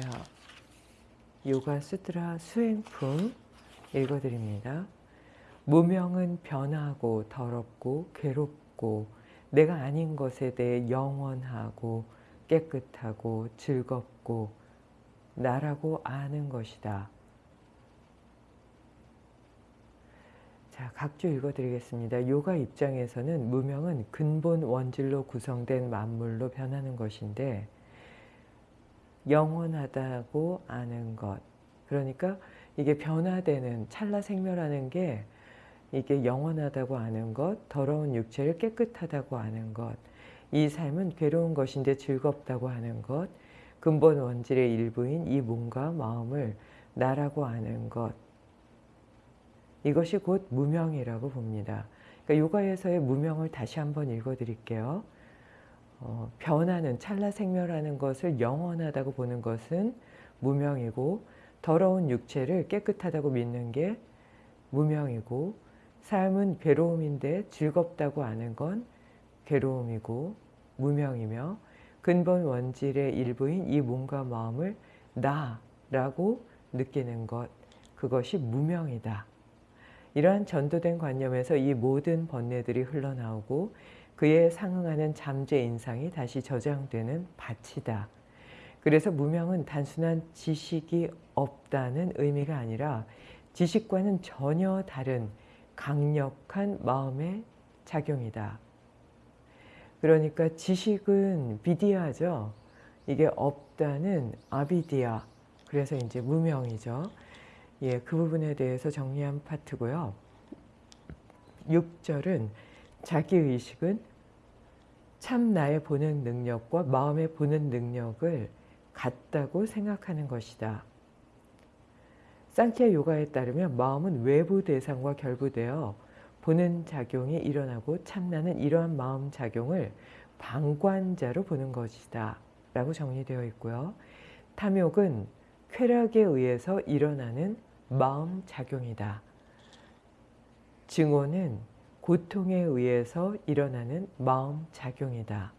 자, 요가 수트라 수행품 읽어드립니다. 무명은 변하고 더럽고 괴롭고 내가 아닌 것에 대해 영원하고 깨끗하고 즐겁고 나라고 아는 것이다. 자, 각주 읽어드리겠습니다. 요가 입장에서는 무명은 근본 원질로 구성된 만물로 변하는 것인데 영원하다고 아는 것. 그러니까 이게 변화되는 찰나 생멸하는 게 이게 영원하다고 아는 것, 더러운 육체를 깨끗하다고 아는 것, 이 삶은 괴로운 것인데 즐겁다고 하는 것, 근본 원질의 일부인 이 몸과 마음을 나라고 아는 것, 이것이 곧 무명이라고 봅니다. 그러니까 요가에서의 무명을 다시 한번 읽어드릴게요. 어, 변하는 찰나 생멸하는 것을 영원하다고 보는 것은 무명이고 더러운 육체를 깨끗하다고 믿는 게 무명이고 삶은 괴로움인데 즐겁다고 아는 건 괴로움이고 무명이며 근본 원질의 일부인 이 몸과 마음을 나라고 느끼는 것 그것이 무명이다. 이러한 전도된 관념에서 이 모든 번뇌들이 흘러나오고 그에 상응하는 잠재 인상이 다시 저장되는 밭이다. 그래서 무명은 단순한 지식이 없다는 의미가 아니라 지식과는 전혀 다른 강력한 마음의 작용이다. 그러니까 지식은 비디아죠. 이게 없다는 아비디아. 그래서 이제 무명이죠. 예, 그 부분에 대해서 정리한 파트고요. 6절은 자기의식은 참 나의 보는 능력과 마음의 보는 능력을 같다고 생각하는 것이다. 상키아 요가에 따르면 마음은 외부 대상과 결부되어 보는 작용이 일어나고 참나는 이러한 마음 작용을 방관자로 보는 것이다 라고 정리되어 있고요. 탐욕은 쾌락에 의해서 일어나는 마음 작용이다. 증오는 고통에 의해서 일어나는 마음 작용이다.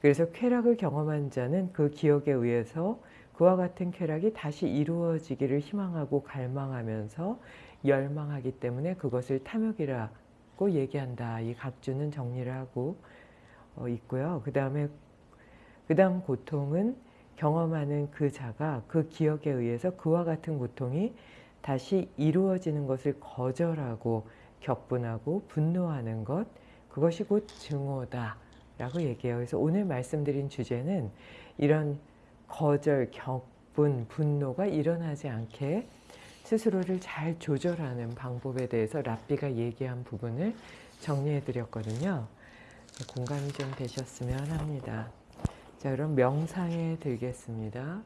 그래서 쾌락을 경험한 자는 그 기억에 의해서 그와 같은 쾌락이 다시 이루어지기를 희망하고 갈망하면서 열망하기 때문에 그것을 탐욕이라고 얘기한다. 이 각주는 정리를 하고 어, 있고요. 그 다음에 그 다음 고통은 경험하는 그 자가 그 기억에 의해서 그와 같은 고통이 다시 이루어지는 것을 거절하고 격분하고 분노하는 것 그것이 곧 증오다 라고 얘기해요. 그래서 오늘 말씀드린 주제는 이런 거절, 격분, 분노가 일어나지 않게 스스로를 잘 조절하는 방법에 대해서 랍비가 얘기한 부분을 정리해 드렸거든요. 공감이 좀 되셨으면 합니다. 자 그럼 명상에 들겠습니다.